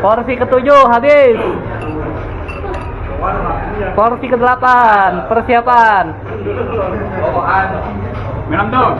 Porsi ketujuh habis. Porsi ke-8 persiapan. Minum dong.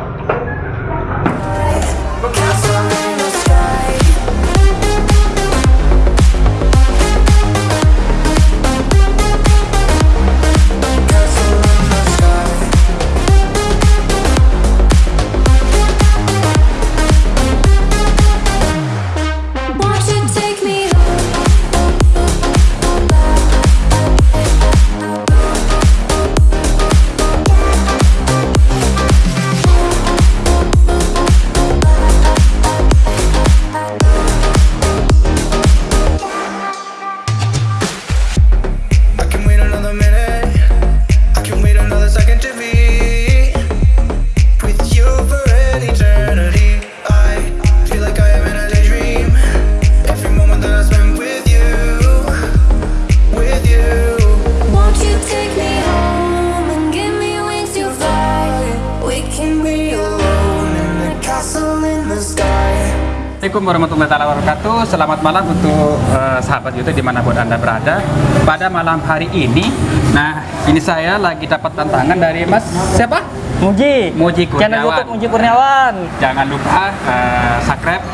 Assalamualaikum warahmatullahi wabarakatuh. Selamat malam untuk eh, sahabat YouTube di mana pun anda berada. Pada malam hari ini, nah ini saya lagi dapat tantangan dari Mas siapa? Muji. Muji Channel Kurniawan. YouTube Muji Kurniawan. Jangan lupa eh, subscribe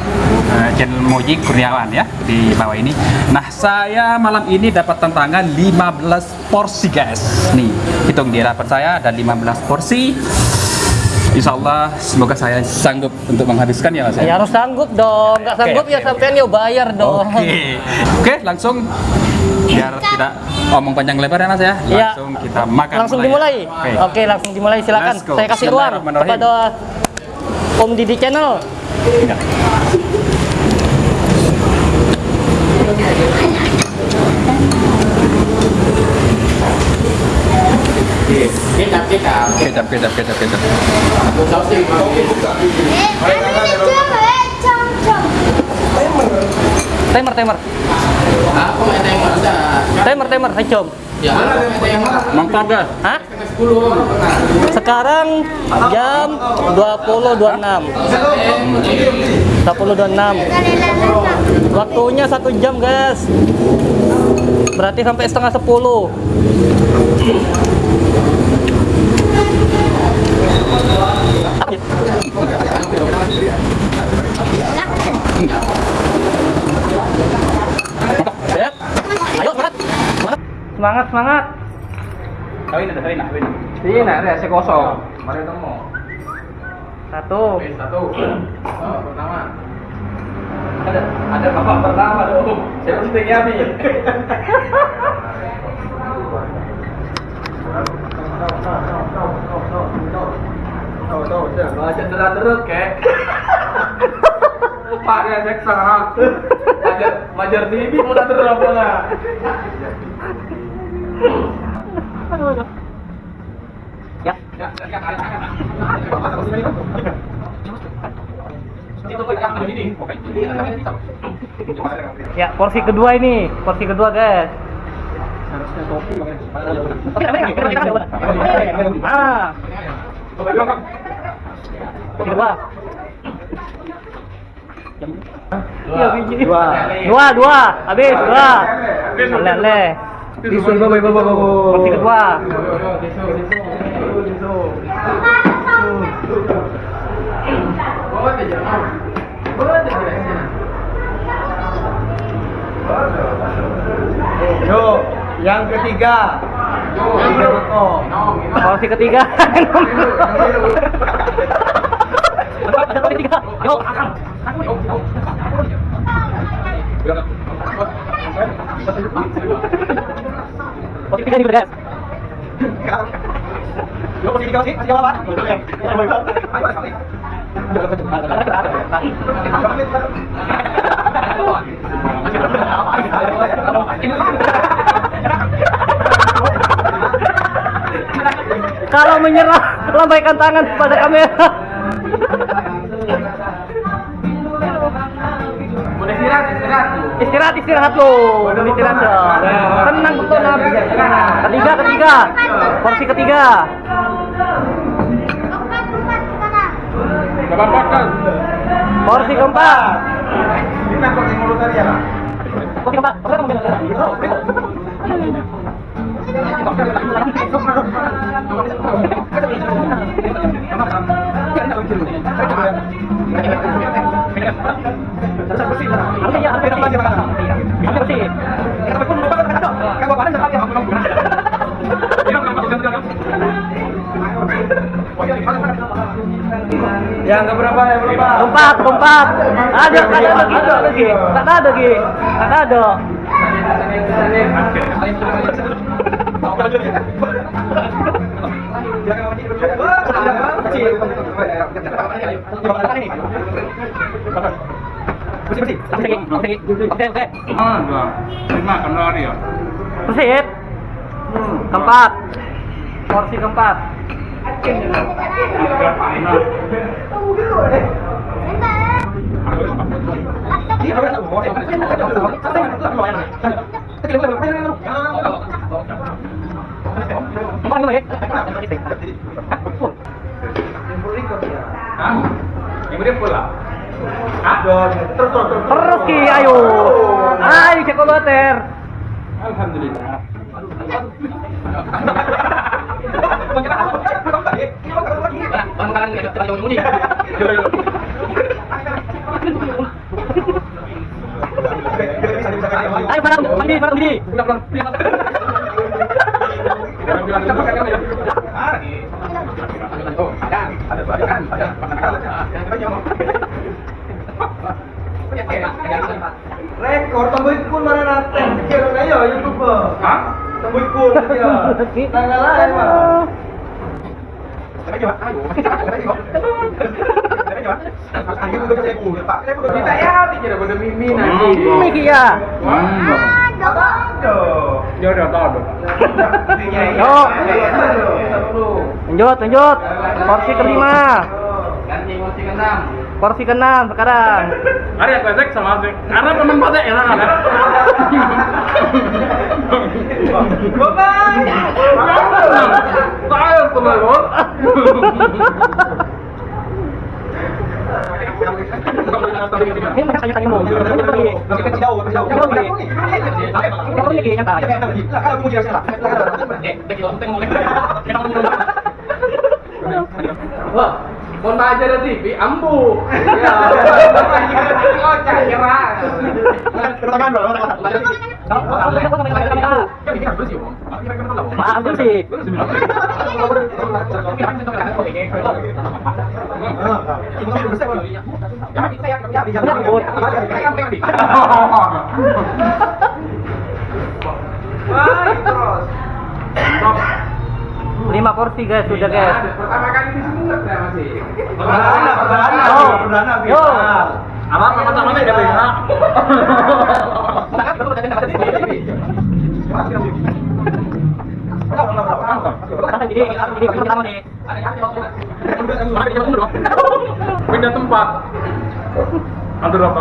eh, channel Moji Kurniawan ya di bawah ini. Nah saya malam ini dapat tantangan 15 porsi guys. Nih hitung di hadapan saya ada 15 porsi. Insya Allah semoga saya sanggup untuk menghabiskan ya mas. Ya harus sanggup dong. Nggak sanggup Oke, ya oke, sampean ya bayar dong. Oke, oke langsung biar tidak omong panjang lebar ya mas ya. Iya. Langsung kita makan. Langsung mulai dimulai. ya. Oke. Oke, langsung dimulai silakan. Saya kasih ruang Bismillahirrahmanirrahim. kepada Om Didi Channel. Ya. Kecap kecap Kecap, kecap, kecap, kecap. sausnya Timer, timer. aku main timer ada Timer, timer. Hai, Com. ya. Hah? Sekarang jam 20.26. 20.26. Waktunya satu jam, guys. Berarti sampai setengah 10. Ayo, semangat. Semangat. Kawin ada, kawin, kawin. Iya, nah, rasa kosong. mari temu Satu. Satu oh, pertama Ada, ada bapak pertama dong. Saya mesti Yami. Ya, porsi kedua ini, porsi kedua, guys. Ah. Iya. Dua. Dua, dua. Habis, dua. Lele. Porsi kedua. Yo, yang ketiga. Tiga botol. Porsi ketiga. Porsi ketiga. Yuk. Porsi ketiga nih, guys. Apa? kalau menyerah lambaikan tangan kepada kamera. Istirahat istirahat istirahat istirahat lo istirahat lo tenang betul nabi ketiga ketiga. Porsi ketiga. Porsi keempat. Porsi keempat. Yang keberapa ya berapa? Empat, empat. Ada, ada lagi, ada lagi. Tak ada lagi, tak ada. Bersih. Keempat. Porsi keempat. Empat lima ya. Terus terus ki, ayo. Ayo cek water. Alhamdulillah. Ayo barang, mandi, barang mandi. Rekor tembus kun mana nanti? Kira ayo YouTube. Hah? Tembus kun ya. Tanggal lain mah. Kita ya jadi pada mimi nanti. Ki ya. Ya udah tahu. Yo. Lanjut, lanjut. Porsi kelima. Ganti kursi keenam. Porsi keenam sekarang. Hari aku cek sama. Karena teman pada ya kan. Saya teman Ini mereka mau. Ini pergi. Ini pergi ki nyata. Wah, mau. Ya, oh kira. Lima porsi guys, sudah guys. Pertama kali di sini masih. Perdana, perdana, Yo. perdana, final. Apa pertama nih. Pindah tempat. Aduh apa?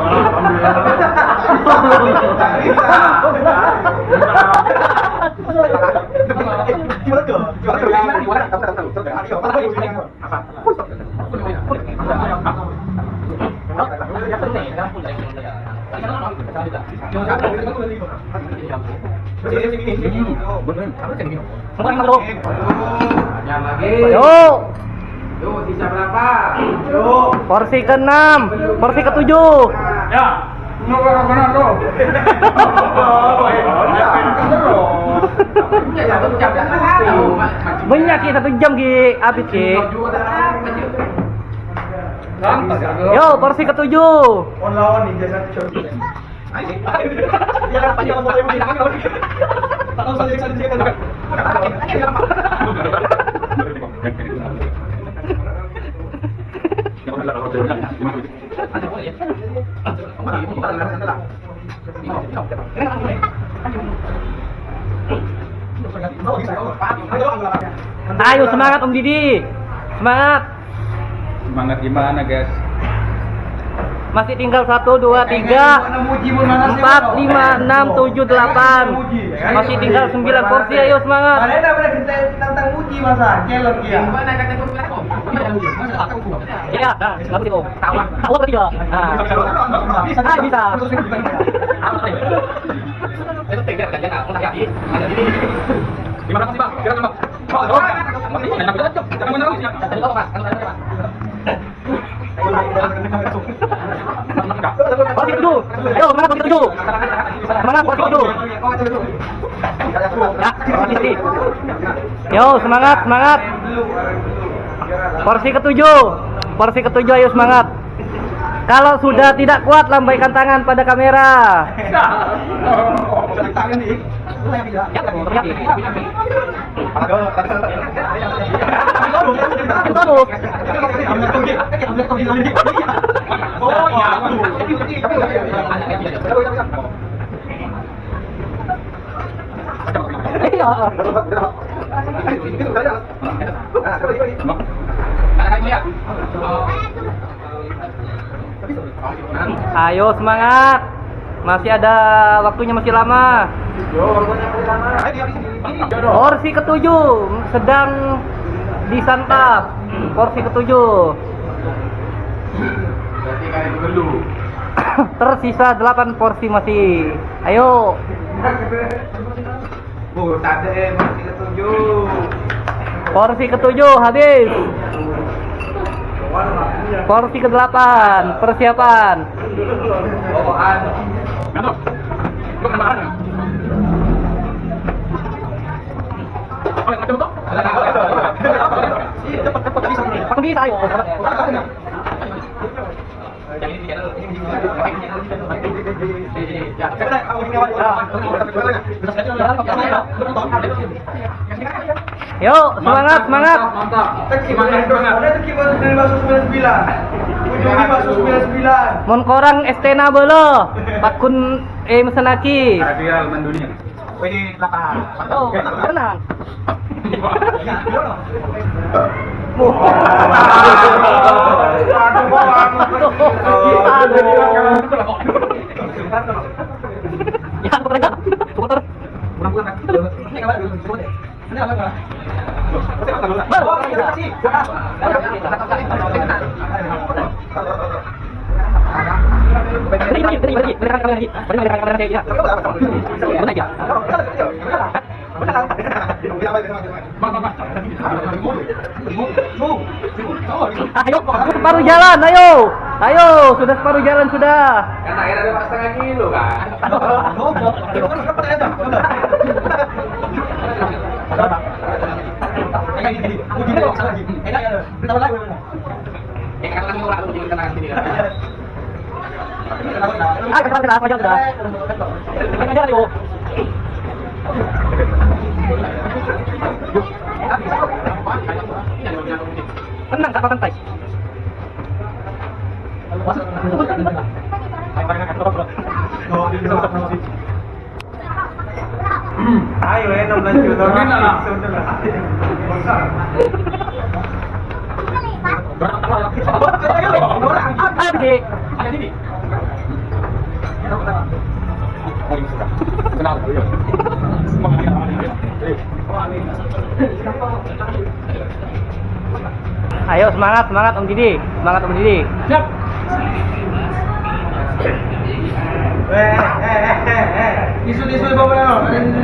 Semua yang masuk. Yang lagi. Yo, Yuk, sisa berapa? porsi ke-6, porsi ke-7. Ya. Ke mana? Ya. Banyak ki satu jam ki habis ki. Yo, porsi ke-7. On lawan nih jasa coba. Dia kan panjang mau ibu tidak kan. Tahu saja saja dia kan. Ayo semangat Om Didi. Semangat. Semangat gimana guys? Masih tinggal 1 2 3 empat lima enam tujuh delapan masih tinggal 9 porsi ayo semangat tentang Muji masa? Kelok ya. iya nah nggak begitu tahu tahu ketiga nah ah bisa Terima kasih bang. Kira bang. Jangan menangis ya. Ayo semangat porsi ketujuh. Semangat porsi ketujuh. Ya, porsi. Yo semangat semangat. Porsi ketujuh. Porsi ketujuh ayo semangat. Kalau sudah tidak kuat lambaikan tangan pada kamera. Ayo semangat. Masih ada waktunya masih lama. Porsi ketujuh sedang disantap. Porsi ketujuh. Tersisa 8 porsi masih. Ayo. Eh, masih ketujuh. Porsi ketujuh habis. Porsi ke-8 persiapan. Bawaan. Ngantuk. Lu kena makan. Oh, bisa ayo. Yuk, semangat, semangat. Mantap. Semangat, semangat. Ada tu kipas dari masuk 99. Ujungnya masuk 99. Mon korang estena belo. Pakun eh mesenaki. Viral mendunia. Ini belakang. Oh, tenang. Aduh, Ya, lagi, lagi, lagi. Lagi. Ya? Ayo, separuh jalan, ayo. Ayo, sudah separuh jalan sudah. Kan akhirnya ada setengah kilo kan. Kan. Ah, ke depan sudah, maju sudah. Depan aja, ayo. Tenang, kapal santai. Ayo, eh, 16 juta. Gimana lah? Ah, Dik. Ayo semangat, semangat Om Didi. Semangat Om Didi. Siap. Eh, eh, eh, eh, eh. Isu, isu, bawa? Ada isu,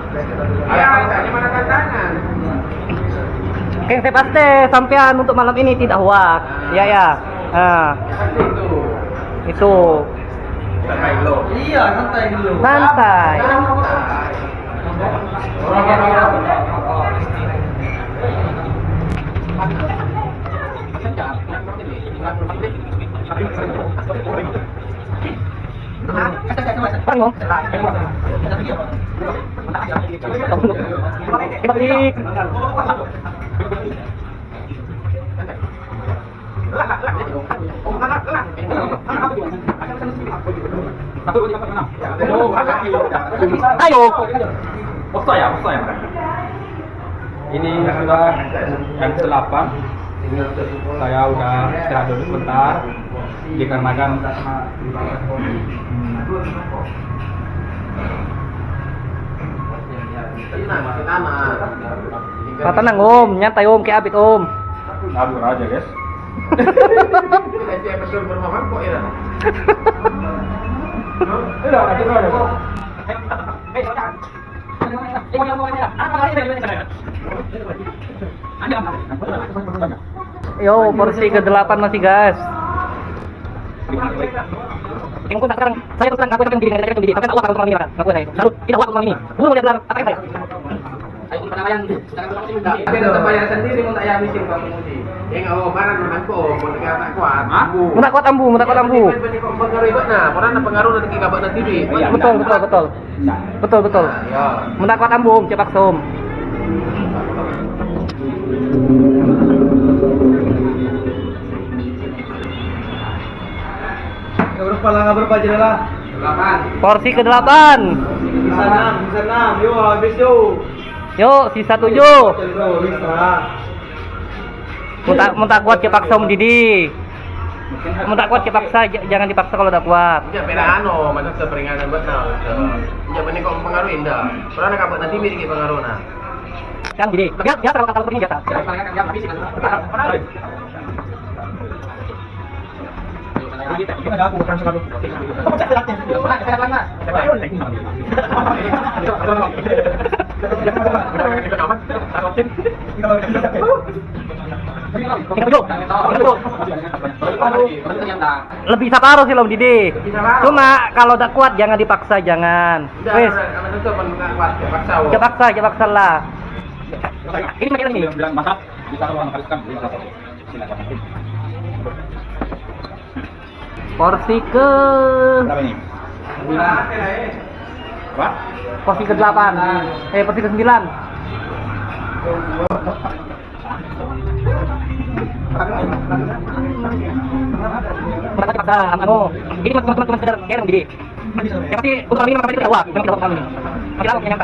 Keng saya pasti sampean untuk malam ini tidak hoak. Ya ya. Nah, Itu. itu Santai lo. Iya, santai dulu. santai. Balik. Ayo. Ya, ya. Ini sudah yang ke-8. Saya udah istirahat dulu sebentar. dikarenakan Kata nang om, nyantai om, kayak abit om. ngabur aja guys. Yo, porsi ke-8 masih gas. Yang sekarang saya terus terang ngaku yang diri saya diri. Tapi Allah kalau ini ngaku saya. Lalu tidak Allah kalau ini. Guru melihat dalam apa yang saya. Tapi tetap bayar sendiri mau tak ya miskin kamu mudi. Yang barang mau tak kuat. Ambu. Munak kuat ambu, kuat ambu. Pengaruh nah, orang pengaruh nanti kita. Betul, betul, betul. Betul, betul. Ya. Munak kuat ambu, cepak som. Berapa aja lah. Delapan. Porsi ke-8. Bisa enam, bisa enam. Yuk, habis yuk. Yuk, sisa 7. Yuk, bisa. Muntah muntah kuat cepak som Didi. Muntah kuat cepaksa, j- jangan dipaksa kalau udah kuat. Ya beda ano, macam seperingatan betul. Ya benih kok pengaruh indah. Nak buat nanti mirip pengaruh nah. Kan Didi. Biasa, kalau kalau seperti biasa. Lebih separuh sih Om Didi. Cuma kalau udah kuat jangan dipaksa, jangan. Wes, kuat paksa. cepaksa, cepaksa lah. Ini bilang masak bisa kalau anak kan silakan. Porsi ke Berapa ini? Porsi ke 8 eh porsi ke 9 Mereka cepaksa, anu. Ini mas teman-teman sekedar jadi. Yang pasti untuk kami tidak memang. Makin lama yang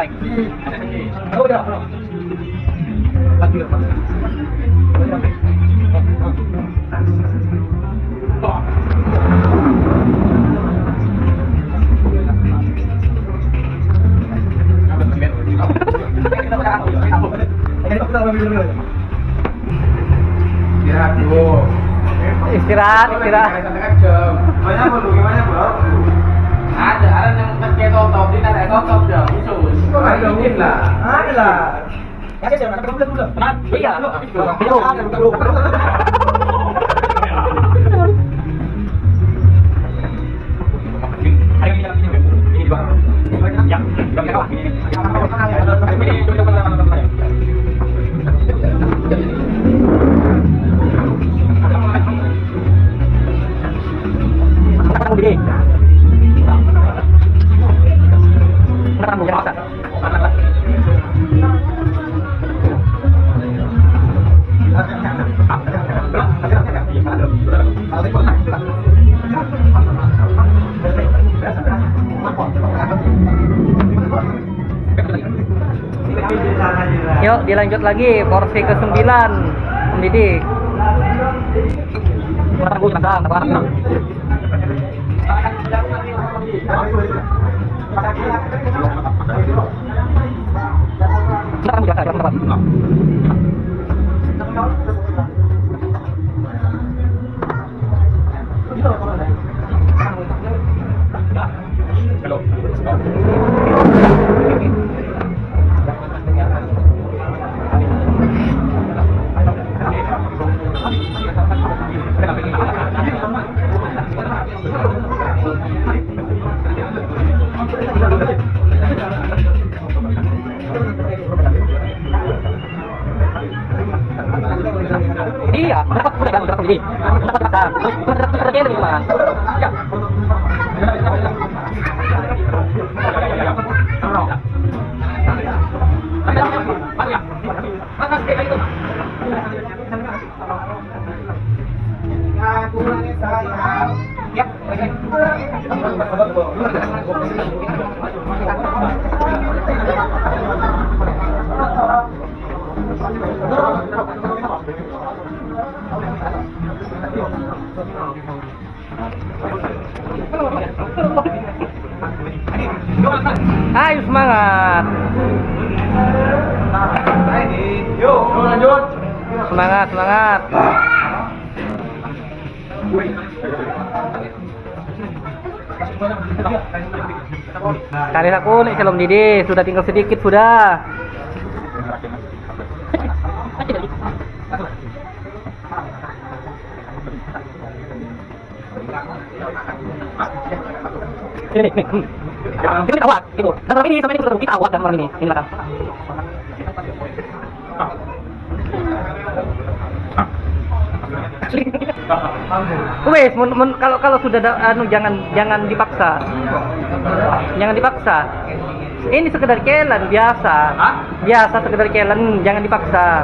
nyampai. Istirahat dulu. Istirahat, istirahat. Banyak belum gimana bro? Ada, ada yang kerja top di ada top dah khusus. Ada mungkin lah. Ada lah. Iya. Itu. Makan dilanjut lagi porsi ke 9 Om Ayo semangat. Semangat, semangat. Kali aku nih celom Didi, sudah tinggal sedikit sudah. Ini, ini, ini. Ini awak, itu. Dan malam ini sampai ini kita awak dan malam ini. Ini belakang. Wes, kalau kalau sudah da, anu jangan jangan dipaksa. Jangan dipaksa. Ini sekedar kelan biasa. Biasa sekedar kelan, jangan dipaksa.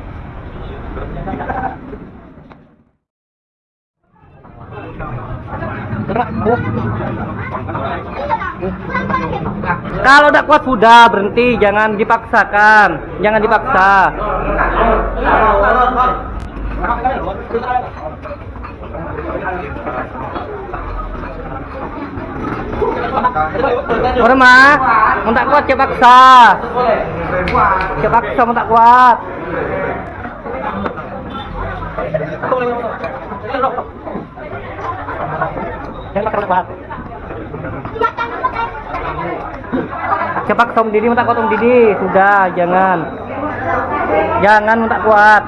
Kalau udah kuat sudah berhenti, jangan dipaksakan, jangan dipaksa. Mau tak kuat cepat paksa, cepat paksa mau tak kuat. Jangan paksa kuat. Cepat Tom Didi minta kuat Tom Didi sudah jangan. Jangan minta kuat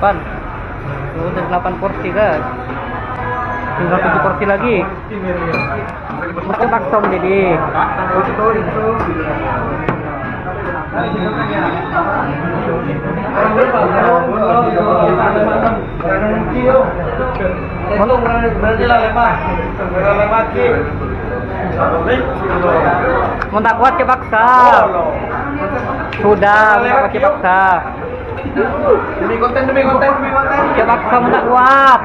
Belah, kuat, sudah delapan udah delapan porsi guys. Tinggal tujuh porsi lagi. Makan paksa Om Didi mau tak kuat ke sudah mau tak kuat Demi konten, demi konten, demi konten. ke paksa mau tak kuat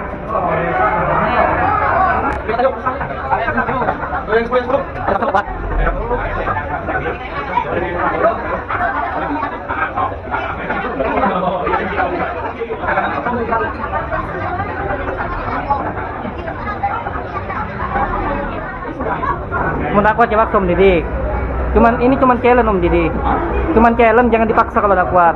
kuat ke paksa Om Didi cuman ini cuman challenge Om Didi cuman challenge jangan dipaksa kalau tak kuat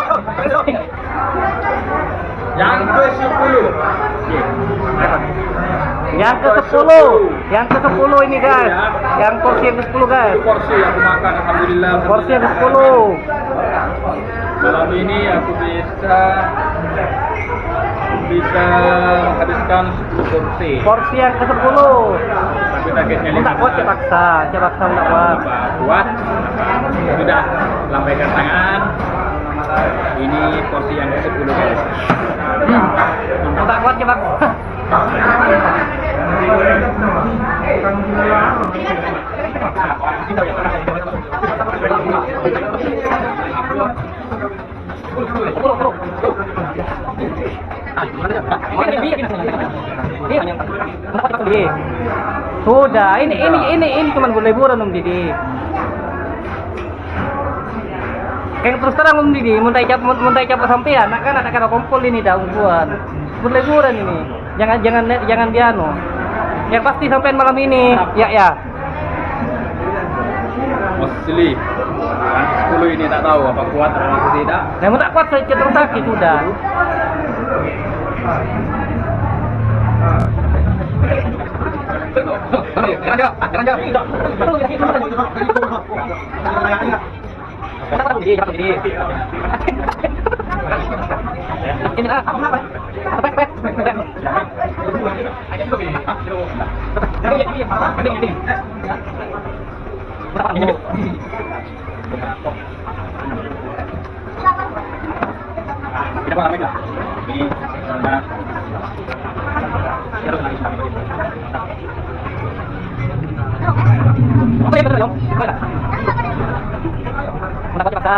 Yang ke sepuluh. Yang ke 10 Yang ke 10 ini guys. Yang porsi yang ke 10 guys porsi aku makan alhamdulillah. Porsi yang ke 10 malam ini aku bisa bisa menghabiskan 10 porsi. Porsi yang ke 10 tapi targetnya kuat paksa kuat sudah lambaikan tangan. Ini porsi yang ke-10 guys Minta kuat cepat Sudah, ini ini ini ini cuma liburan Om Didi. Kayak terus terang Om Didi, mun tak cap mun tak cap sampean, kan ada kada kumpul ini dah ungguan. Berliburan ini. Jangan jangan jangan dianu. Yang pasti sampean malam ini. Ya ya. Mostly. 10 ini tak tahu apa kuat atau tidak. Namun tak kuat saya terus sakit sudah. Ini ah? Apa? Kita apa namanya? Ini nah, Apa yang benar dong? Mana? Mendapat paksa.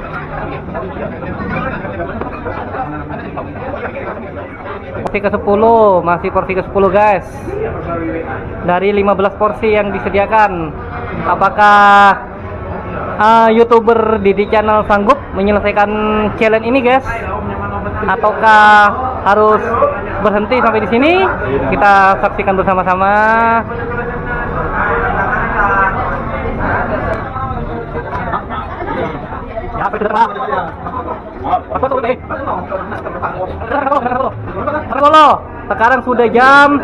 Porsi ke 10, masih porsi ke 10 guys. Dari 15 porsi yang disediakan. Apakah ah, YouTuber Didi Channel sanggup menyelesaikan challenge ini guys? Ataukah harus berhenti sampai di sini? Kita saksikan bersama-sama. Halo, sekarang sudah jam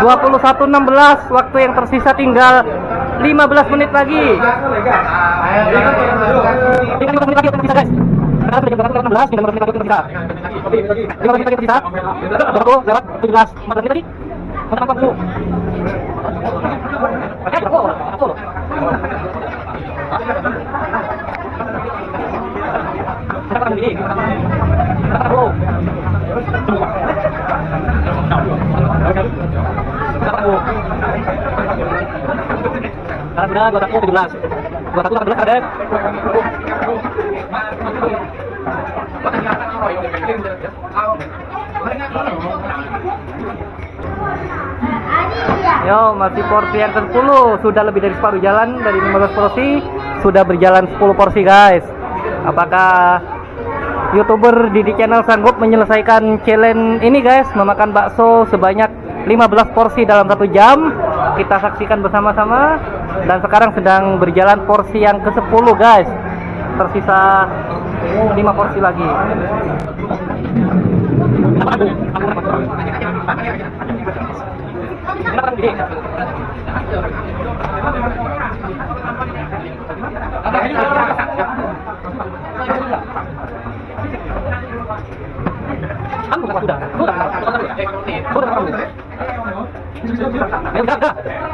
21.16 Waktu yang tersisa tinggal 15 menit lagi. Tinggal 15 menit lagi guys. Sekarang sudah jam 21.16 tinggal 15 menit lagi tersisa 15 menit lagi tersisa Berapa lewat 17 14 menit lagi dulu Oke, berapa? Berapa? Berapa ini? Berapa? Sudah 21 17 21 18 ada Yo, masih porsi yang ke-10 Sudah lebih dari separuh jalan Dari 15 porsi. Sudah berjalan 10 porsi guys. Apakah Youtuber Didi Channel sanggup menyelesaikan challenge ini guys? Memakan bakso sebanyak 15 porsi dalam satu jam. Kita saksikan bersama-sama Dan sekarang sedang berjalan porsi yang ke-10 guys Tersisa 5 porsi lagi sudah, sudah, sudah, sudah. Sudah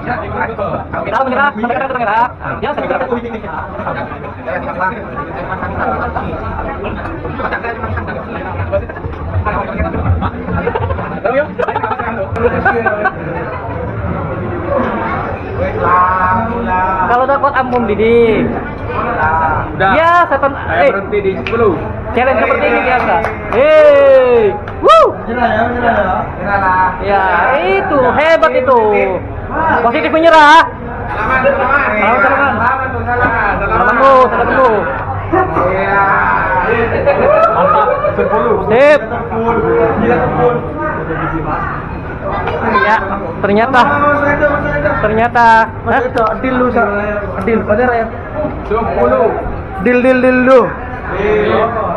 Menyerah, kita menyerah. Kalau dapat ampun Didi. Udah. Ya, setan. Saya Eh, berhenti di 10. challenge seperti ini biasa. Hei, woo. Ya, itu hebat itu. Positif menyerah. Salaman, salaman. Salaman, salaman. Salaman salaman. Salaman dulu, salaman dulu. Iya. Sip. Gila kebun. Ya, ternyata Mas Mas ternyata Mas deal lu. Deal, bener ya? 10. Deal, deal, deal lu.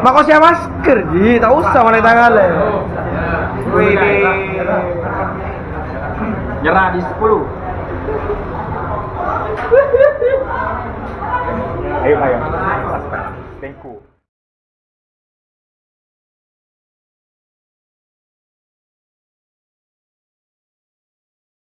Makasih ya masker, ji, tak usah mana tangan le. Wih, Nyerah di 10. Ayo, ayo.